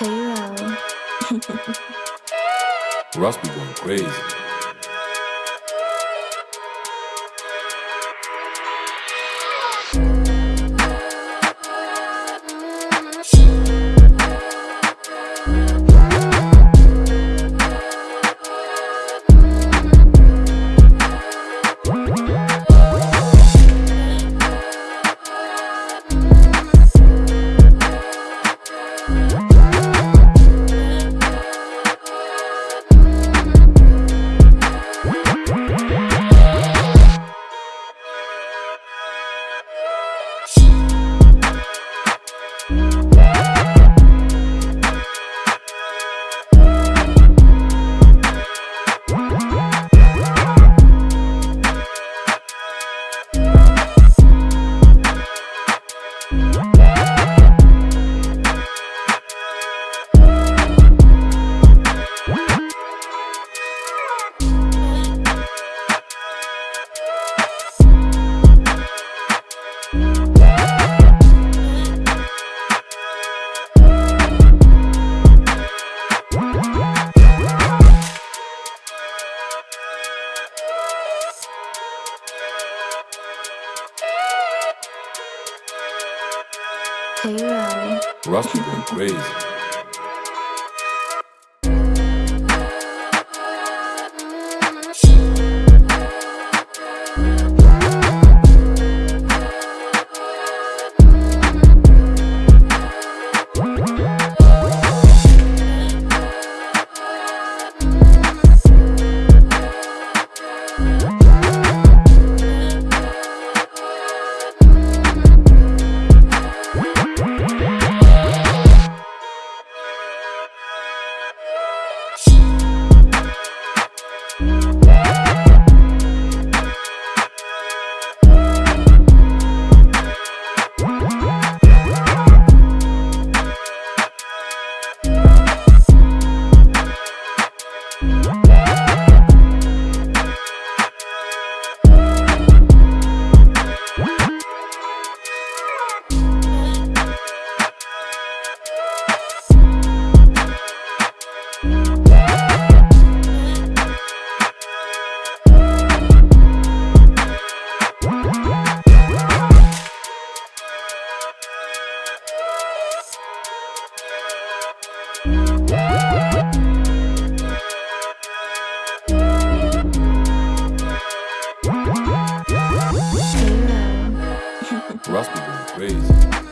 Hero. Russ be going crazy. Hero. Russ be going crazy. Be going crazy.